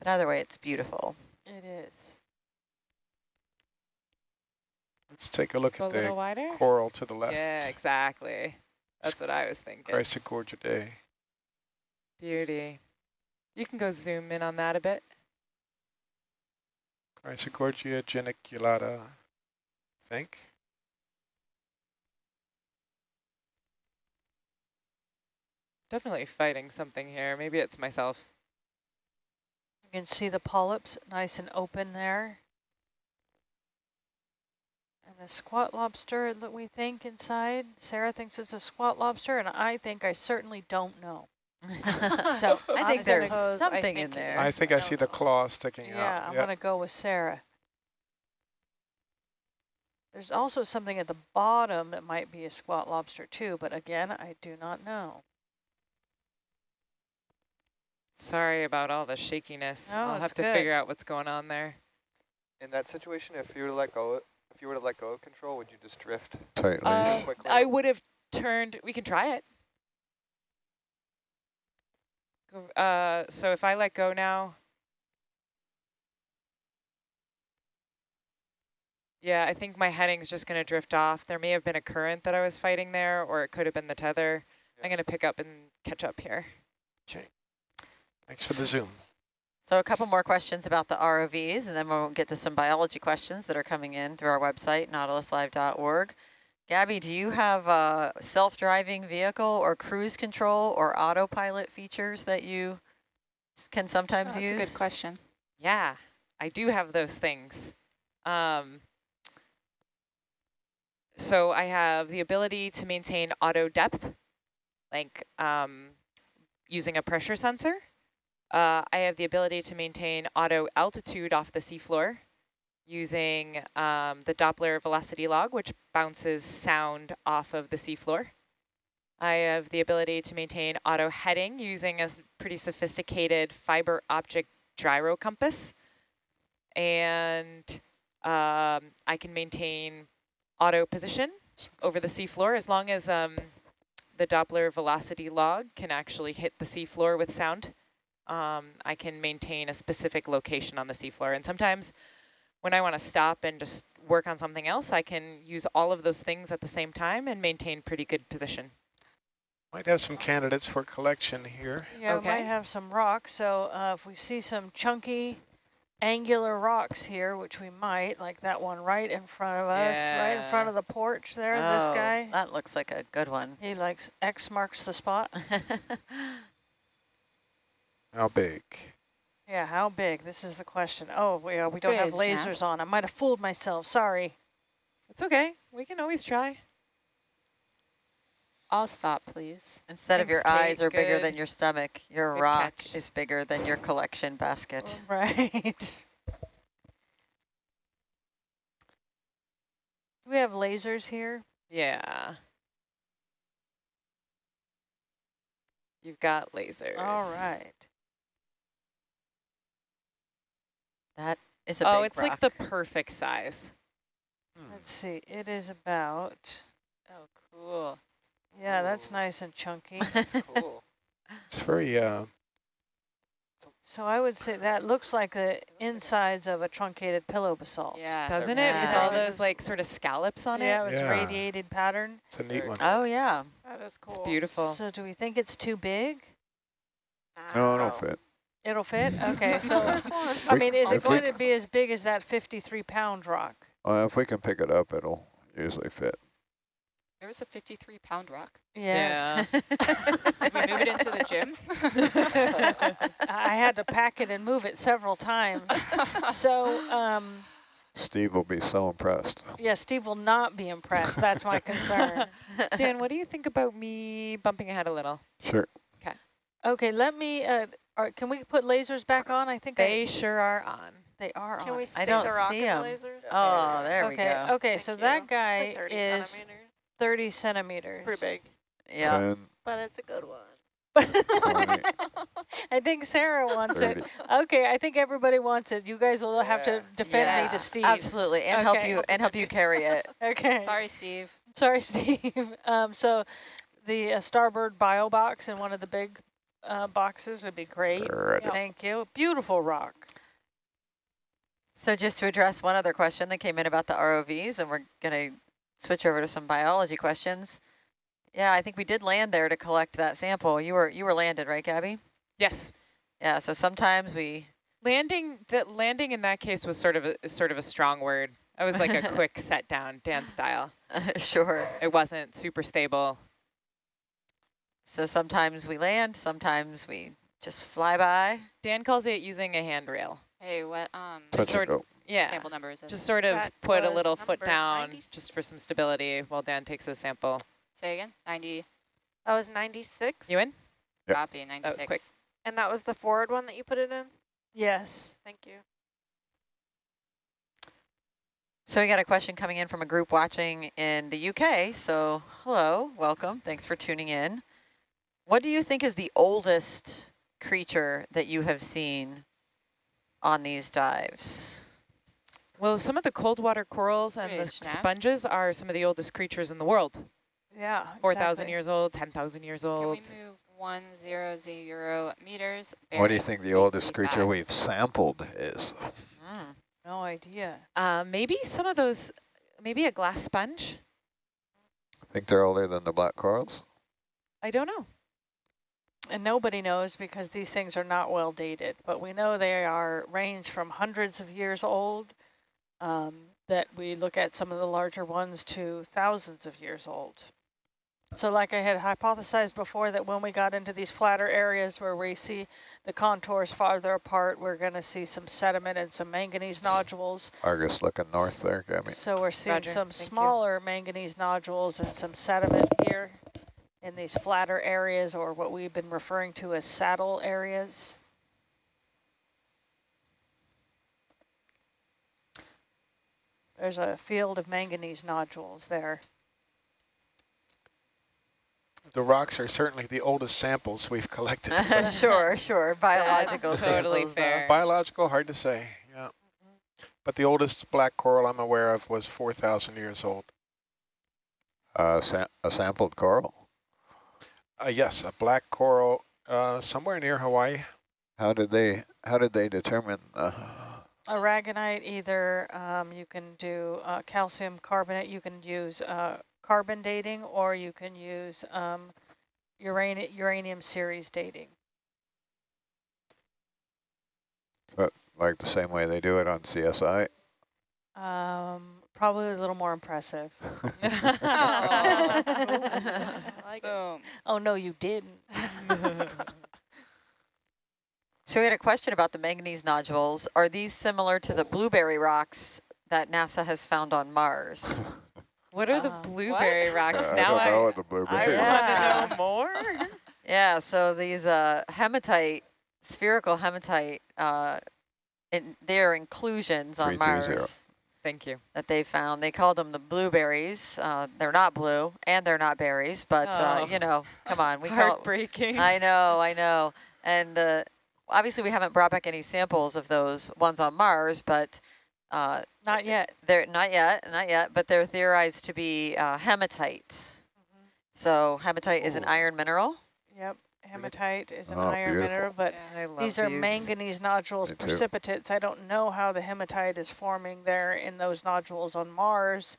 But either way, it's beautiful. It is. Let's take a look Go at a the wider? coral to the left. Yeah, exactly. That's what I was thinking. Chrysogorgiidae. Beauty. You can go zoom in on that a bit. Chrysogorgia geniculata, I think. Definitely fighting something here. Maybe it's myself. You can see the polyps nice and open there. And the squat lobster that we think inside. Sarah thinks it's a squat lobster, and I think I certainly don't know. so I think there's something think in there. I think I, I see the claw sticking yeah, out. Yeah, I'm going to go with Sarah. There's also something at the bottom that might be a squat lobster too, but again, I do not know. Sorry about all the shakiness. No, I'll have to good. figure out what's going on there. In that situation, if you were to let go, if you were to let go of control, would you just drift tightly? Uh, I would have turned. We can try it. Uh, so if I let go now, yeah, I think my heading's just going to drift off. There may have been a current that I was fighting there, or it could have been the tether. Yeah. I'm going to pick up and catch up here. Okay. Thanks for the zoom. So a couple more questions about the ROVs, and then we'll get to some biology questions that are coming in through our website, nautiluslive.org. Gabby, do you have a self-driving vehicle or cruise control or autopilot features that you can sometimes oh, use? That's a good question. Yeah, I do have those things. Um, so I have the ability to maintain auto depth. like um, using a pressure sensor. Uh, I have the ability to maintain auto altitude off the seafloor using um, the Doppler velocity log, which bounces sound off of the seafloor. I have the ability to maintain auto heading using a pretty sophisticated fiber optic gyro compass. And um, I can maintain auto position over the seafloor as long as um, the Doppler velocity log can actually hit the seafloor with sound. Um, I can maintain a specific location on the seafloor. And sometimes when I want to stop and just work on something else, I can use all of those things at the same time and maintain pretty good position. Might have some candidates for collection here. Yeah, we Okay. might have some rocks. So uh, if we see some chunky angular rocks here, which we might, like that one right in front of us, right in front of the porch there, this Oh, guy. That looks like a good one. He likes X marks the spot. How big? Yeah, how big? This is the question. Oh, we, uh, we don't have Bridge, yeah. lasers on. I might have fooled myself. Sorry. It's okay. We can always try. I'll stop, please. Instead of your Thanks, eyes Kate. are bigger than your stomach, your good rock catch. is bigger than your collection basket. Right. Do we have lasers here? Yeah. You've got lasers. All right. That is a Oh, big it's rock. like the perfect size. Let's see. It is about, Oh, cool. yeah, that's nice and chunky. That's cool. It's very, uh, so I would say that looks like the insides of a truncated pillow basalt. Yeah. Doesn't they're it? With all those like sort of scallops on Yeah, it? it's Yeah. radiated pattern. it's a neat one. oh, yeah. That is cool. It's beautiful. So do we think it's too big? No, Wow. don't fit. It'll fit? Okay, so, I mean, is it going to be as big as that 53 pound rock? Well, if we can pick it up, it'll usually fit. There was a 53 pound rock. Yes. Did we move it into the gym? I had to pack it and move it several times. So, um, Steve will be so impressed. yeah, Steve will not be impressed. That's my concern. Dan, what do you think about me bumping ahead a little? Sure. Okay. Okay, let me, uh, are, can we put lasers back on? I think They I, sure are on. they are Can on. we stick don't the rocket see 'em. lasers? oh, there we okay, go. okay, Thank so you. that guy Like 30 is centimeters. 30 centimeters. Pretty big, Yeah. 10, but it's a good one. I think Sarah wants 30. it. Okay, I think everybody wants it. You guys will have to Yeah. defend me to Steve. Absolutely, and help you and help you carry it. Okay. Sorry, Steve. Sorry, Steve. Um, so the uh, starboard bio box in one of the big uh, boxes would be great. Ready. Thank you. Beautiful rock. So just to address one other question that came in about the ROVs, and we're going to switch over to some biology questions. Yeah, I think we did land there to collect that sample. You were you were landed, right, Gabby? Yes. Yeah. So sometimes we. Landing the landing in that case was sort of a sort of a strong word. I was like a quick set down, Dan style. sure. It wasn't super stable. So sometimes we land, sometimes we just fly by. Dan calls it using a handrail. Hey, what um Just sort and go. Yeah. sample number is it? Just sort of That put a little foot down 96. just for some stability while Dan takes the sample. Say again. 90 That was 96, You in? Yep. copy. 96. quick. and that was the forward one that you put it in? Yes. Thank you. So we got a question coming in from a group watching in the UK. So hello, welcome. Thanks for tuning in. What do you think is the oldest creature that you have seen on these dives? Well, some of the cold water corals and the Bridge, Nav. sponges are some of the oldest creatures in the world. Yeah. 4,000 exactly. years old, 10,000 years old. Can we old. move one zero zero meters? What do you think the oldest 55? creature we've sampled is? Mm. No idea. Uh, maybe some of those, maybe a glass sponge? I think they're older than the black corals? I don't know. And nobody knows because these things are not well dated, but we know they are range from hundreds of years old, um, that we look at some of the larger ones to thousands of years old. So like I had hypothesized before that when we got into these flatter areas where we see the contours farther apart, we're going to see some sediment and some manganese nodules. Argus looking north there, Gabby. So we're seeing Roger, some thank you. smaller manganese nodules and some sediment here. In these flatter areas or what we've been referring to as saddle areas. There's a field of manganese nodules there. The rocks are certainly the oldest samples we've collected. sure, sure. Biological totally samples, though. fair. Biological, hard to say, yeah. But the oldest black coral I'm aware of was 4,000 years old. Uh, sa a sampled coral. Uh, yes, a black coral uh, somewhere near Hawaii. How did they How did they determine? Uh, Aragonite, either um, you can do uh, calcium carbonate, you can use uh, carbon dating, or you can use um, uranium, uranium series dating. But like the same way they do it on CSI? Um, probably a little more impressive. Oh. like Oh, no, you didn't. So we had a question about the manganese nodules. Are these similar to the blueberry rocks that NASA has found on Mars? What are the Uh, blueberry rocks? I now don't know I, what the I blueberry. Yeah. want to know more. Yeah, so these uh, hematite, spherical hematite, uh, in, they're inclusions on 330. Mars Thank you. that they found. They call them the blueberries. Uh, they're not blue and they're not berries, but uh, Oh. you know, come on, we call. Heartbreaking. I know, I know, and uh, obviously we haven't brought back any samples of those ones on Mars, but uh, Not yet. they're not yet, not yet, but they're theorized to be uh, hematite. So hematite is an iron mineral. Yep, hematite is an Oh, iron beautiful. mineral, but I love these are these. manganese nodules, Me too. precipitates. I don't know how the hematite is forming there in those nodules on Mars,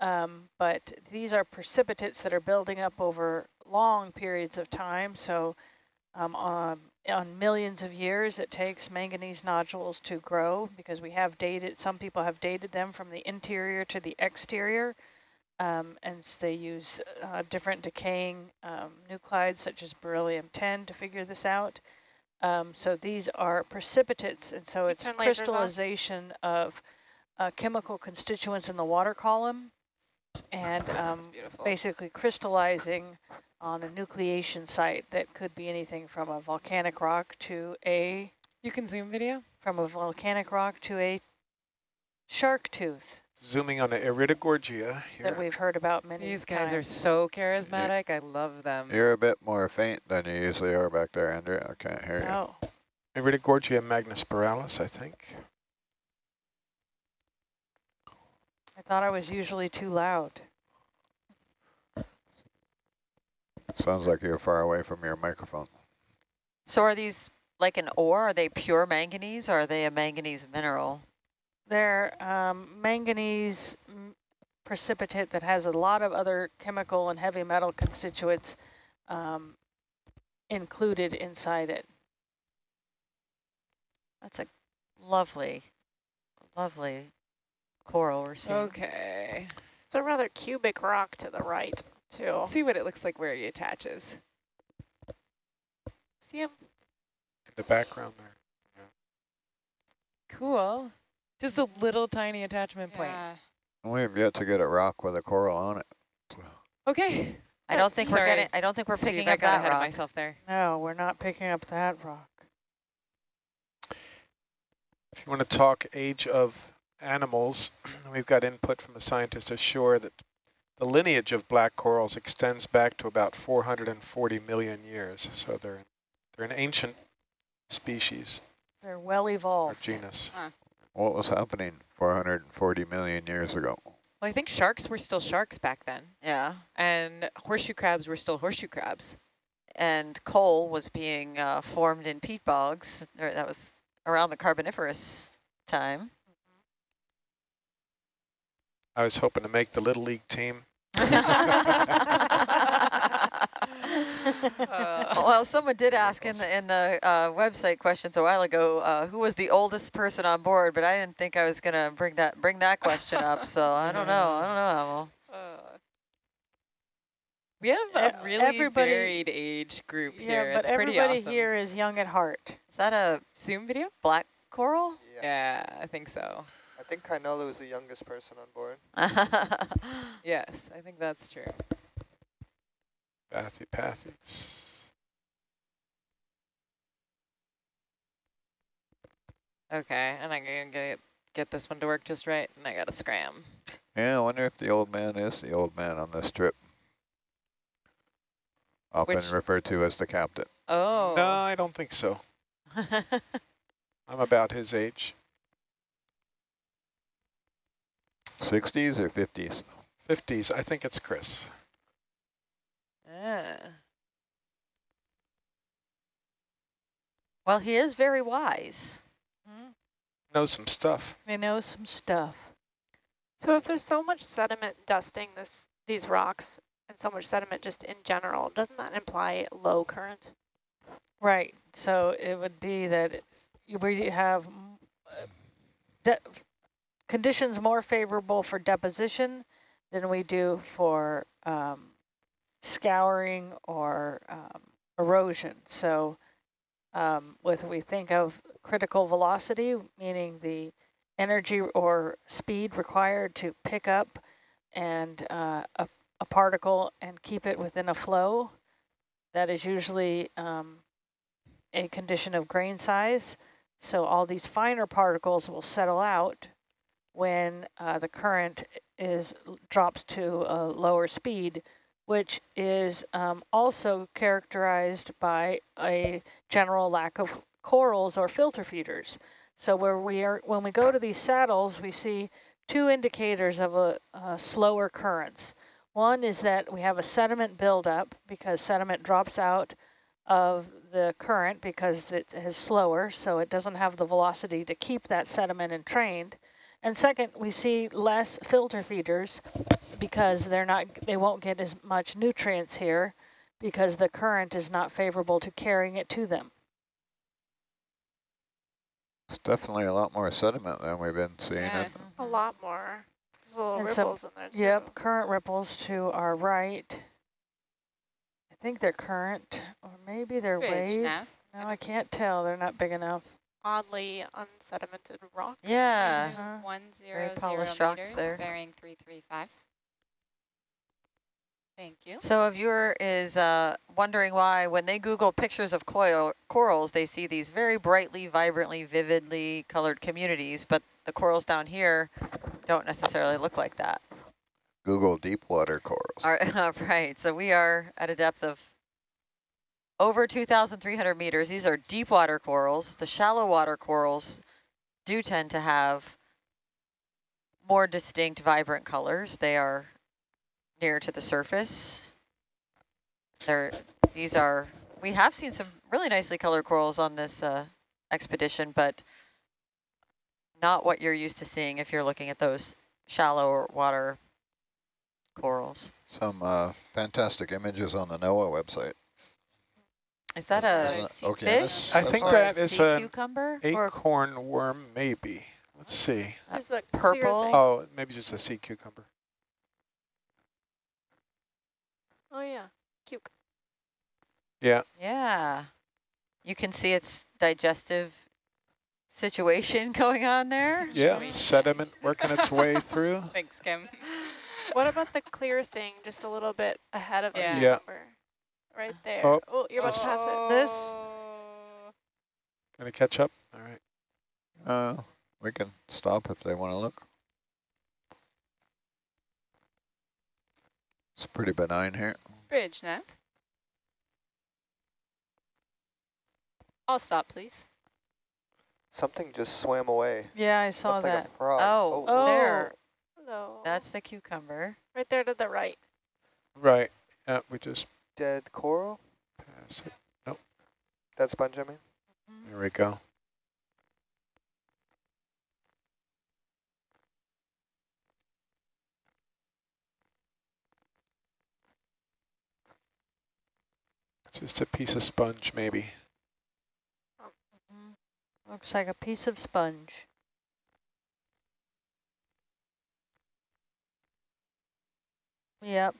um, but these are precipitates that are building up over long periods of time. So um, on, on millions of years, it takes manganese nodules to grow because we have dated, some people have dated them from the interior to the exterior. Um, and they use uh, different decaying um, nuclides such as beryllium-10 to figure this out. Um, so these are precipitates, and so it's turn lasers off? crystallization of uh, chemical constituents in the water column, and um, basically crystallizing on a nucleation site that could be anything from a volcanic rock to a You can zoom video? from a volcanic rock to a shark tooth Zooming on the Iridogorgia here. that we've heard about many These guys are so charismatic. I love them. You're a bit more faint than you usually are back there, Andrea. I can't hear you. Oh, Iridogorgia magnispiralis, I think. I thought I was usually too loud. Sounds like you're far away from your microphone. So are these like an ore? Are they pure manganese or are they a manganese mineral? They're um, manganese precipitate that has a lot of other chemical and heavy metal constituents um, included inside it. That's a lovely, lovely coral we're seeing. Okay. It's a rather cubic rock to the right, too. Let's see what it looks like where he attaches. See him? In the background there. Cool. Just a little tiny attachment point. Yeah. We've yet to get a rock with a coral on it. Okay. I don't think Sorry. we're getting. I don't think we're Steve, picking I up got that ahead of myself there. No, we're not picking up that rock. If you want to talk age of animals, we've got input from a scientist ashore that the lineage of black corals extends back to about 440 million years. So they're they're an ancient species They're well or evolved. genus. What was happening 440 million years ago? Well, I think sharks were still sharks back then. Yeah. And horseshoe crabs were still horseshoe crabs. And coal was being uh, formed in peat bogs. Or that was around the Carboniferous time. I was hoping to make the little league team. Uh, well, someone did ask in the in the uh, website questions a while ago uh, who was the oldest person on board, but I didn't think I was gonna bring that bring that question up. So I don't know. I don't know. Amal. uh, we have a really everybody- varied age group yeah, here. but it's pretty everybody here is young at heart. Is that a Zoom video? black coral? Yeah. Yeah, I think so. I think Kainolu is the youngest person on board. Yes, I think that's true. Pathy pathies. Okay, and I'm gonna get get this one to work just right, and I gotta scram. Yeah, I wonder if the old man is the old man on this trip. Often Which- referred to as the captain. Oh. No, I don't think so. I'm about his age. 60s or 50s? 50s, I think it's Chris. Ah. well, he is very wise. Knows some stuff. They know some stuff. So if there's so much sediment dusting this these rocks and so much sediment just in general, doesn't that imply low current? Right. So it would be that we have uh, de conditions more favorable for deposition than we do for um, scouring or um, erosion. So um, with we think of critical velocity, meaning the energy or speed required to pick up and uh, a, a particle and keep it within a flow, that is usually um, a condition of grain size. So all these finer particles will settle out when uh, the current is drops to a lower speed, which is um, also characterized by a general lack of corals or filter feeders. So where we are, when we go to these saddles, we see two indicators of a, a slower currents. One is that we have a sediment buildup because sediment drops out of the current because it is slower, so it doesn't have the velocity to keep that sediment entrained. And second, we see less filter feeders because they're not they won't get as much nutrients here because the current is not favorable to carrying it to them. It's definitely a lot more sediment than we've been seeing. Yeah. A lot more. There's little And so- ripples in there too. Yep, current ripples to our right. I think they're current, or maybe they're Bridge wave. nav. No, I can't tell. They're not big enough. Oddly unsedimented rock. Yeah. Two One zero polished zero rocks meters, there. bearing three three five. Thank you. So a viewer is uh, wondering why when they Google pictures of coil corals, they see these very brightly, vibrantly, vividly colored communities, but the corals down here don't necessarily look like that. Google deep water corals. All right, right, so we are at a depth of over 2,300 meters. These are deep water corals. The shallow water corals do tend to have more distinct, vibrant colors. They are near to the surface. They're, these are, we have seen some really nicely colored corals on this uh, expedition, but not what you're used to seeing if you're looking at those shallow water corals. Some uh, fantastic images on the NOAA website. Is that a Isn't it sea Okeanos I think or website? that is sea a cucumber or Acorn worm, maybe. Let's see. There's a clear purple? Oh, maybe just a sea cucumber. Oh yeah. Cuke. Yeah, Yeah. You can see its digestive situation going on there. yeah. Sediment working its way through. Thanks, Kim. What about the clear thing just a little bit ahead of Yeah. the Yeah. Cucumber? Right there. Oh. Oh, you're about to pass it. This? Gonna catch up. All right. Uh, we can stop if they want to look. It's pretty benign here. Bridge nav. I'll stop, please. Something just swam away. Yeah, I saw Looked like a frog. Oh, Oh. there. Hello. That's the cucumber. right there to the right. Right. Yeah, we just Dead coral? passed it. Nope. Dead sponge, I mean? There we go. Just a piece of sponge, maybe. Oh, looks like a piece of sponge. Yep,